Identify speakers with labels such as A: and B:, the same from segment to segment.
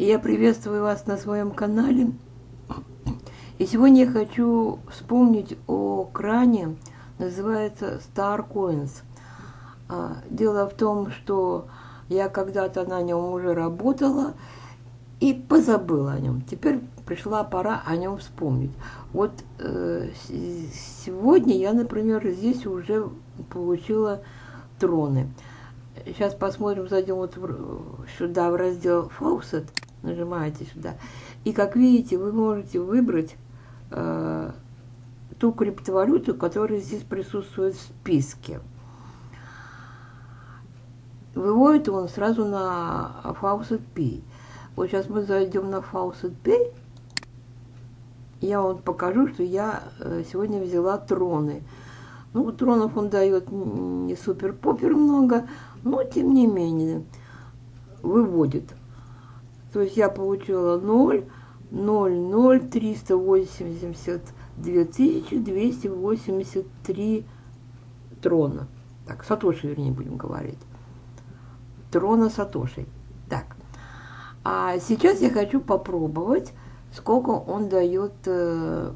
A: И я приветствую вас на своем канале. И сегодня я хочу вспомнить о кране, называется Star Coins. А, дело в том, что я когда-то на нем уже работала и позабыла о нем. Теперь пришла пора о нем вспомнить. Вот э, сегодня я, например, здесь уже получила троны. Сейчас посмотрим, зайдем вот сюда в раздел Faucet, нажимаете сюда. И как видите, вы можете выбрать э, ту криптовалюту, которая здесь присутствует в списке. Выводит он сразу на Faucet Pay. Вот сейчас мы зайдем на Faucet Pay я вам покажу, что я э, сегодня взяла троны. Ну, тронов он дает не супер-попер много, но тем не менее выводит. То есть я получила 0, 0, 0, 382 283 трона. Так, Сатоши, вернее, будем говорить. Трона Сатоши. Так. А сейчас я хочу попробовать сколько он дает э,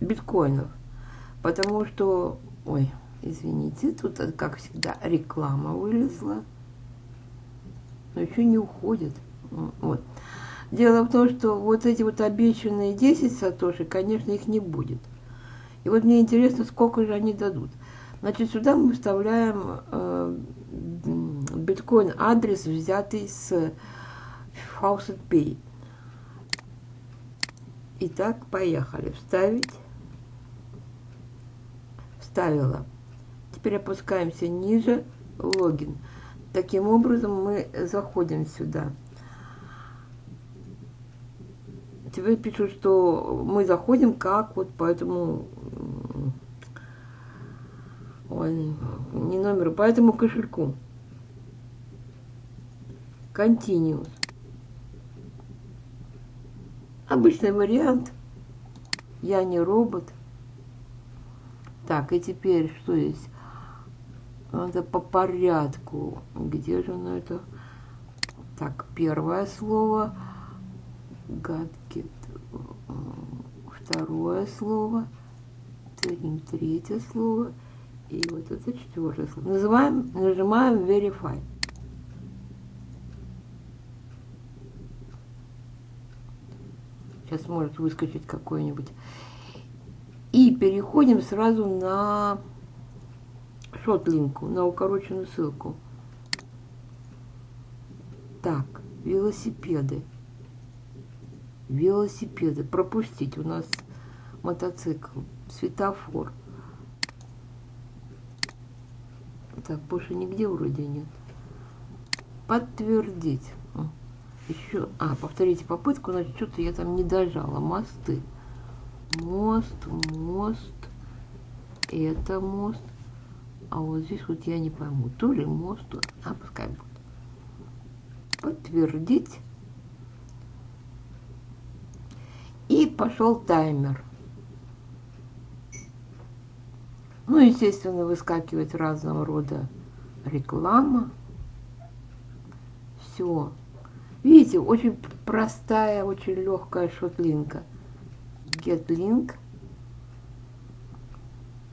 A: биткоинов. Потому что, ой, извините, тут, э, как всегда, реклама вылезла. Но еще не уходит. Вот. Дело в том, что вот эти вот обещанные 10 сатоши, конечно, их не будет. И вот мне интересно, сколько же они дадут. Значит, сюда мы вставляем э, биткоин адрес, взятый с Faucet Pay. Итак, поехали. Вставить. Вставила. Теперь опускаемся ниже. Логин. Таким образом мы заходим сюда. Теперь пишут, что мы заходим как вот по этому... Ой, не номеру, по этому кошельку. Continuous. Обычный вариант. Я не робот. Так, и теперь что здесь? Надо по порядку. Где же оно это? Так, первое слово. Гадкет. Второе слово. Третье слово. И вот это четвертое слово. Называем, нажимаем Verify. Сейчас может выскочить какой-нибудь. И переходим сразу на шотлинку, на укороченную ссылку. Так, велосипеды. Велосипеды. Пропустить. У нас мотоцикл. Светофор. Так, больше нигде вроде нет. Подтвердить еще, а, повторите попытку, значит, что-то я там не дожала. Мосты. Мост, мост, это мост. А вот здесь вот я не пойму, то ли мост, а пускай будет. Подтвердить. И пошел таймер. Ну, естественно, выскакивает разного рода реклама. Все. Видите, очень простая, очень легкая шотлинка. Get link.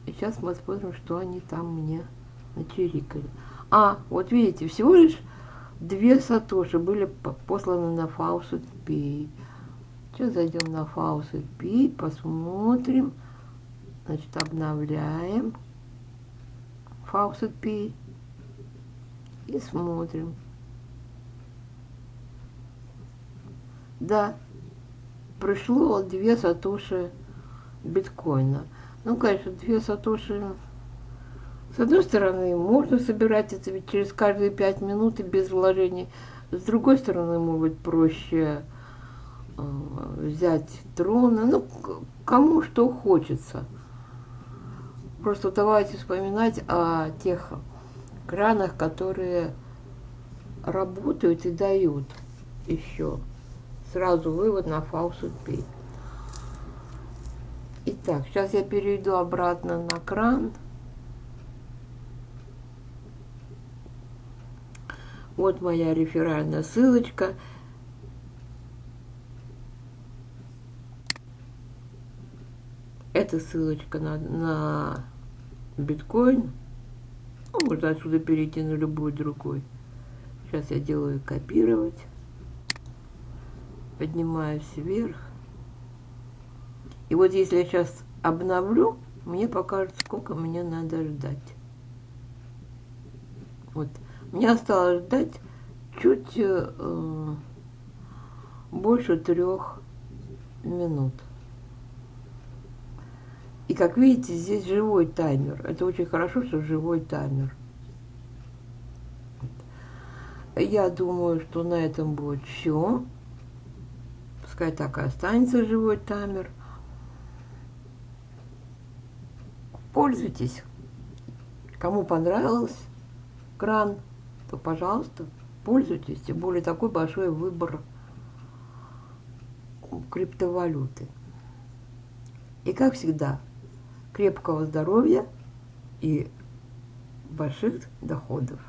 A: Сейчас мы посмотрим, что они там мне начерикали. А, вот видите, всего лишь две сатоши были посланы на Faucet Pay. Сейчас зайдем на Faucet Pay, посмотрим. Значит, обновляем Faucet Pay и смотрим. Да, пришло две сатоши биткоина. Ну, конечно, две сатоши... С одной стороны, можно собирать это ведь через каждые пять минут и без вложений. С другой стороны, может быть, проще взять трона. Ну, кому что хочется. Просто давайте вспоминать о тех кранах, которые работают и дают еще сразу вывод на фаусу P. Итак, сейчас я перейду обратно на кран. Вот моя реферальная ссылочка. Это ссылочка на, на биткоин. Ну, можно отсюда перейти на любой другой. Сейчас я делаю копировать. Поднимаюсь вверх. И вот если я сейчас обновлю, мне покажет, сколько мне надо ждать. Вот. Мне осталось ждать чуть э, больше трех минут. И как видите, здесь живой таймер. Это очень хорошо, что живой таймер. Я думаю, что на этом будет все. Пускай так и останется живой таймер. Пользуйтесь. Кому понравилось кран, то, пожалуйста, пользуйтесь. Тем более такой большой выбор криптовалюты. И, как всегда, крепкого здоровья и больших доходов.